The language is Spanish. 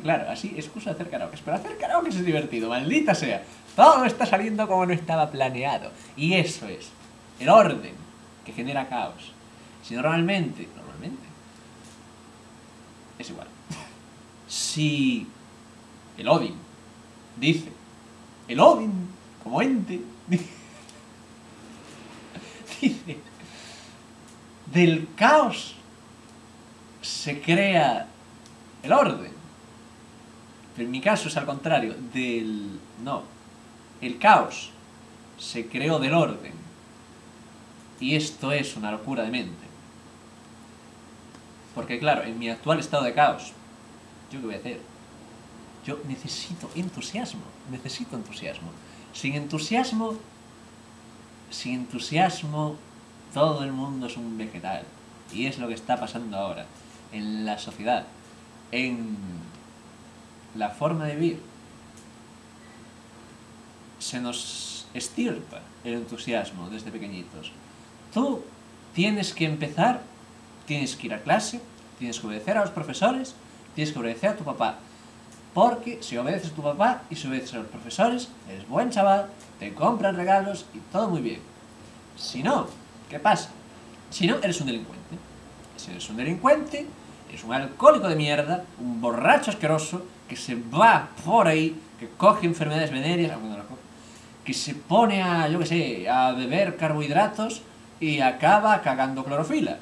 claro, así excusa hacer karaoke. Pero hacer karaoke es divertido, maldita sea. Todo está saliendo como no estaba planeado. Y eso es el orden que genera caos. Si normalmente, normalmente, es igual. Si el Odin dice, el Odin como ente, dice, del caos se crea el orden. En mi caso es al contrario, del... no, el caos se creó del orden. Y esto es una locura de mente. Porque claro, en mi actual estado de caos, ¿yo qué voy a hacer? Yo necesito entusiasmo, necesito entusiasmo. Sin entusiasmo, sin entusiasmo, todo el mundo es un vegetal. Y es lo que está pasando ahora en la sociedad, en la forma de vivir. Se nos estirpa el entusiasmo desde pequeñitos. Tú tienes que empezar, tienes que ir a clase, tienes que obedecer a los profesores, tienes que obedecer a tu papá. Porque si obedeces a tu papá y si obedeces a los profesores, eres buen chaval, te compran regalos y todo muy bien. Si no, ¿qué pasa? Si no, eres un delincuente. Si eres un delincuente, eres un alcohólico de mierda, un borracho asqueroso, que se va por ahí, que coge enfermedades venéreas, que se pone a, yo qué sé, a beber carbohidratos y acaba cagando clorofila.